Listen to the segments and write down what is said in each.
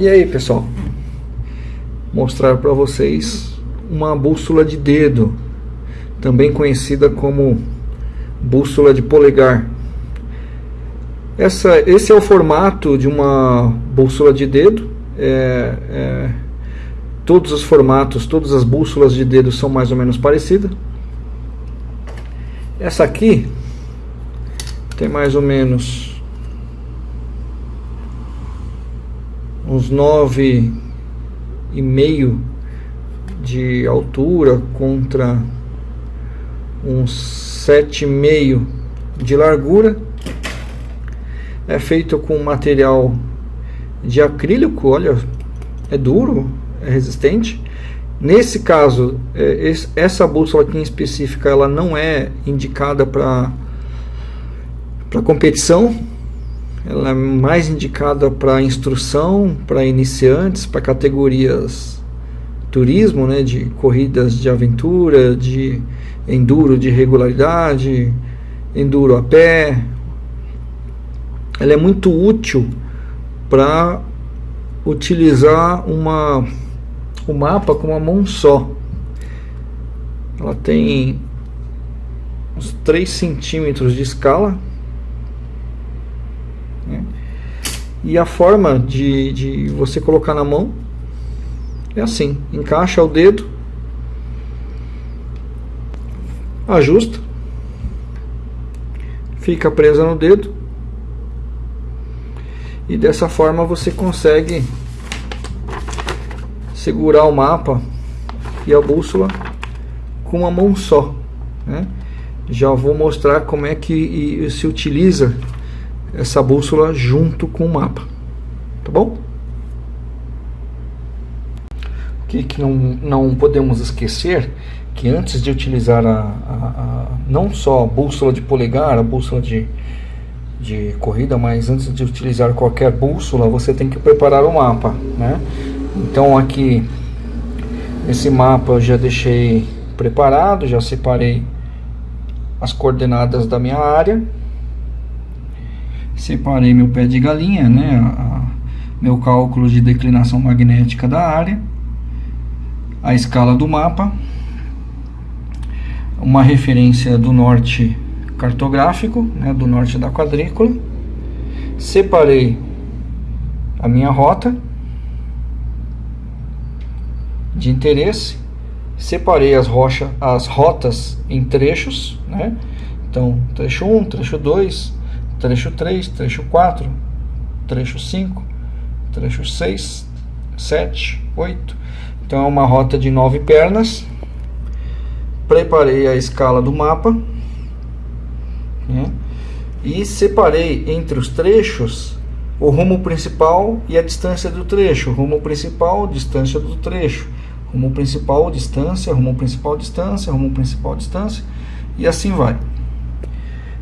E aí pessoal, mostrar para vocês uma bússola de dedo, também conhecida como bússola de polegar. Essa, esse é o formato de uma bússola de dedo. É, é, todos os formatos, todas as bússolas de dedo são mais ou menos parecidas. Essa aqui tem mais ou menos uns nove e meio de altura contra uns sete e meio de largura. É feito com material de acrílico olha é duro é resistente. Nesse caso é, essa bússola aqui em específica ela não é indicada para competição ela é mais indicada para instrução, para iniciantes, para categorias turismo, né, de corridas de aventura, de enduro de regularidade, enduro a pé. Ela é muito útil para utilizar uma o mapa com uma mão só. Ela tem uns 3 centímetros de escala né? E a forma de, de você colocar na mão é assim: encaixa o dedo, ajusta, fica presa no dedo, e dessa forma você consegue segurar o mapa e a bússola com uma mão só. Né? Já vou mostrar como é que se utiliza essa bússola junto com o mapa, tá bom? O que, que não, não podemos esquecer que antes de utilizar a, a, a, não só a bússola de polegar, a bússola de, de corrida, mas antes de utilizar qualquer bússola, você tem que preparar o mapa, né? Então aqui, esse mapa eu já deixei preparado, já separei as coordenadas da minha área, separei meu pé de galinha, né, a, meu cálculo de declinação magnética da área, a escala do mapa, uma referência do norte cartográfico, né, do norte da quadrícula, separei a minha rota de interesse, separei as, rocha, as rotas em trechos, né, então trecho 1, trecho 2, trecho 3, trecho 4, trecho 5, trecho 6, 7, 8. Então é uma rota de 9 pernas. Preparei a escala do mapa. Né? E separei entre os trechos o rumo principal e a distância do trecho. Rumo principal, distância do trecho. Rumo principal, distância, rumo principal, distância, rumo principal, distância. E assim vai.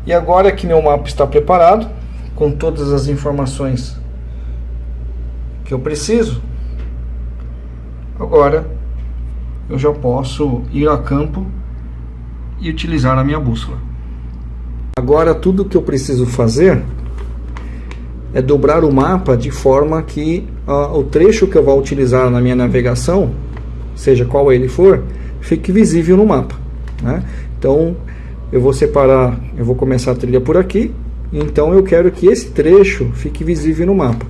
E agora que meu mapa está preparado, com todas as informações que eu preciso, agora eu já posso ir a campo e utilizar a minha bússola. Agora tudo que eu preciso fazer é dobrar o mapa de forma que uh, o trecho que eu vou utilizar na minha navegação, seja qual ele for, fique visível no mapa. Né? Então eu vou separar, eu vou começar a trilha por aqui, então eu quero que esse trecho fique visível no mapa.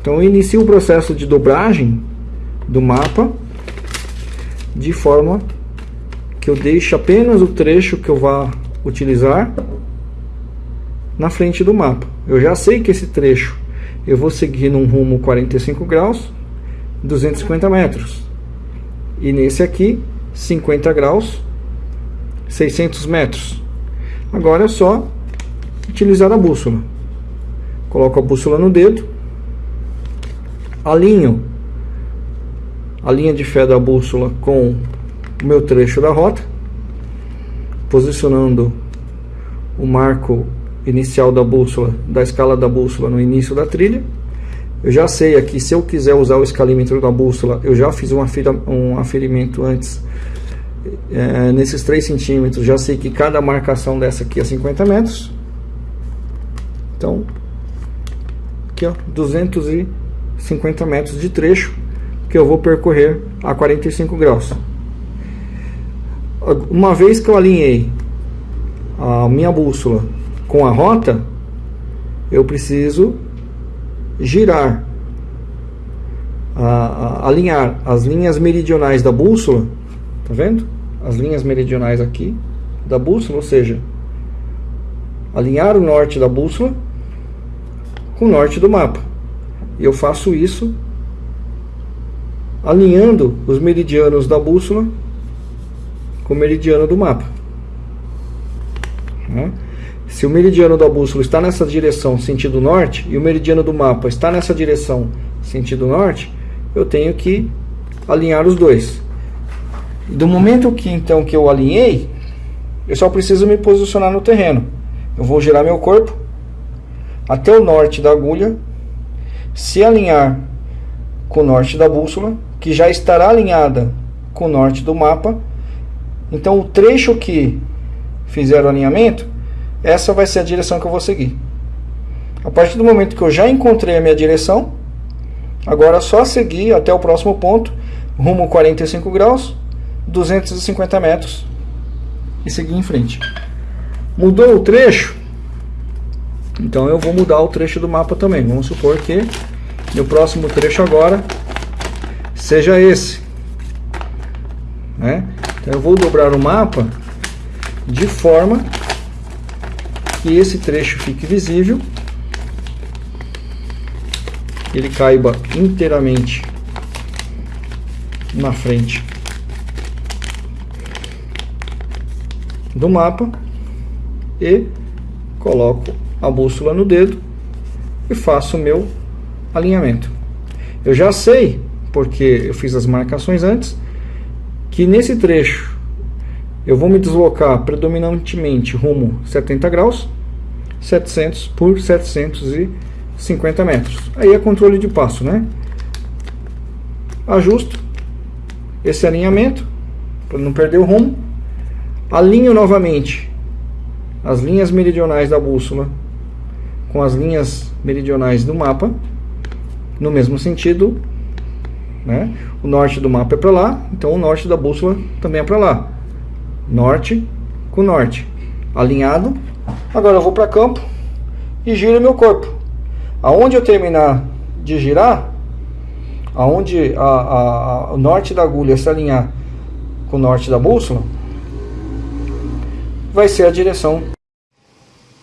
Então eu inicio o processo de dobragem do mapa de forma que eu deixe apenas o trecho que eu vá utilizar na frente do mapa. Eu já sei que esse trecho eu vou seguir num rumo 45 graus, 250 metros. E nesse aqui, 50 graus, 600 metros. Agora é só utilizar a bússola. Coloco a bússola no dedo, alinho a linha de fé da bússola com o meu trecho da rota, posicionando o marco inicial da bússola, da escala da bússola no início da trilha. Eu já sei aqui, se eu quiser usar o escalímetro da bússola, eu já fiz um, aferimento antes é, nesses 3 centímetros, já sei que cada marcação dessa aqui é 50 metros. Então, aqui ó, 250 50 metros de trecho que eu vou percorrer a 45 graus. Uma vez que eu alinhei a minha bússola com a rota, eu preciso girar, a, a, alinhar as linhas meridionais da bússola, tá vendo? As linhas meridionais aqui da bússola, ou seja, alinhar o norte da bússola com o norte do mapa. E eu faço isso alinhando os meridianos da bússola com o meridiano do mapa. Né? Se o meridiano da bússola está nessa direção sentido norte e o meridiano do mapa está nessa direção sentido norte, eu tenho que alinhar os dois. Do momento que então que eu alinhei, eu só preciso me posicionar no terreno. Eu vou girar meu corpo até o norte da agulha, se alinhar com o norte da bússola, que já estará alinhada com o norte do mapa. Então o trecho que fizer o alinhamento, essa vai ser a direção que eu vou seguir. A partir do momento que eu já encontrei a minha direção, agora é só seguir até o próximo ponto, rumo 45 graus, 250 metros e seguir em frente. Mudou o trecho, então eu vou mudar o trecho do mapa também. Vamos supor que no próximo trecho agora seja esse. Né? Então eu vou dobrar o mapa de forma que esse trecho fique visível, ele caiba inteiramente na frente do mapa e coloco a bússola no dedo e faço o meu alinhamento. Eu já sei, porque eu fiz as marcações antes, que nesse trecho eu vou me deslocar predominantemente rumo 70 graus, 700 por 750 metros. Aí é controle de passo, né? Ajusto esse alinhamento para não perder o rumo. Alinho novamente as linhas meridionais da bússola com as linhas meridionais do mapa no mesmo sentido né? o norte do mapa é para lá então o norte da bússola também é para lá. Norte com norte. Alinhado. Agora eu vou para campo e giro meu corpo. Aonde eu terminar de girar aonde a, a, a, o norte da agulha se alinhar com o norte da bússola vai ser a direção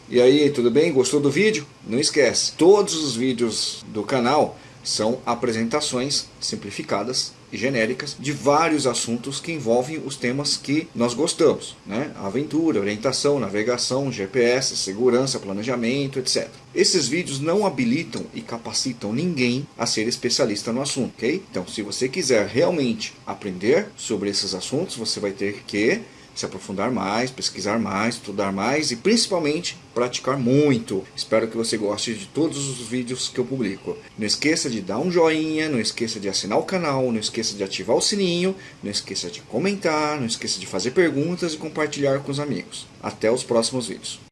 e aí, tudo bem? Gostou do vídeo? Não esquece, todos os vídeos do canal são apresentações simplificadas e genéricas de vários assuntos que envolvem os temas que nós gostamos, né? Aventura, orientação, navegação, GPS, segurança, planejamento, etc. Esses vídeos não habilitam e capacitam ninguém a ser especialista no assunto, ok? Então, se você quiser realmente aprender sobre esses assuntos, você vai ter que se aprofundar mais, pesquisar mais, estudar mais e principalmente praticar muito. Espero que você goste de todos os vídeos que eu publico. Não esqueça de dar um joinha, não esqueça de assinar o canal, não esqueça de ativar o sininho, não esqueça de comentar, não esqueça de fazer perguntas e compartilhar com os amigos. Até os próximos vídeos.